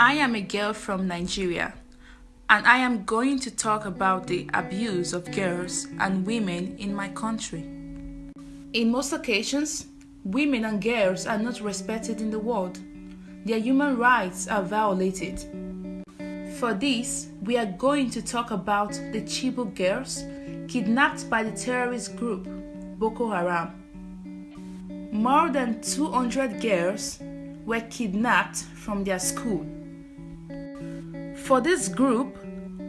I am a girl from Nigeria, and I am going to talk about the abuse of girls and women in my country. In most occasions, women and girls are not respected in the world. Their human rights are violated. For this, we are going to talk about the Chibok girls kidnapped by the terrorist group Boko Haram. More than 200 girls were kidnapped from their school. For this group,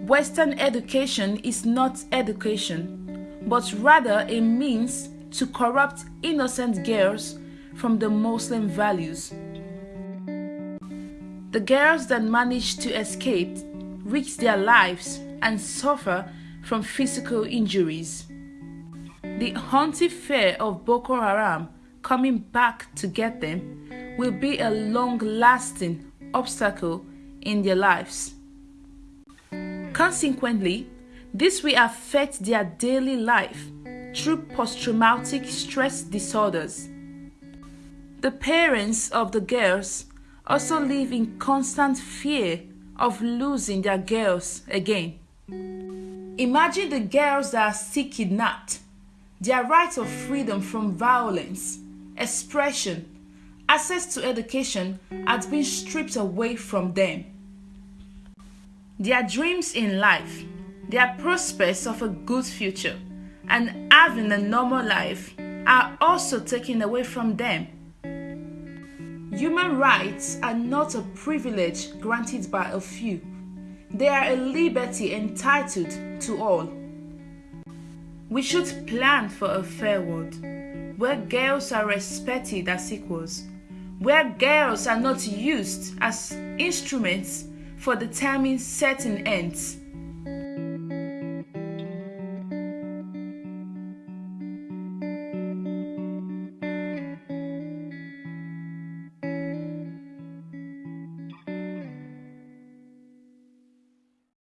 Western education is not education, but rather a means to corrupt innocent girls from the Muslim values. The girls that manage to escape risk their lives and suffer from physical injuries. The haunting fear of Boko Haram coming back to get them will be a long lasting obstacle in their lives. Consequently, this will affect their daily life through post traumatic stress disorders. The parents of the girls also live in constant fear of losing their girls again. Imagine the girls that are still kidnapped. Their right of freedom from violence, expression, access to education has been stripped away from them. Their dreams in life, their prospects of a good future, and having a normal life are also taken away from them. Human rights are not a privilege granted by a few, they are a liberty entitled to all. We should plan for a fair world where girls are respected as equals, where girls are not used as instruments for the determining certain ends,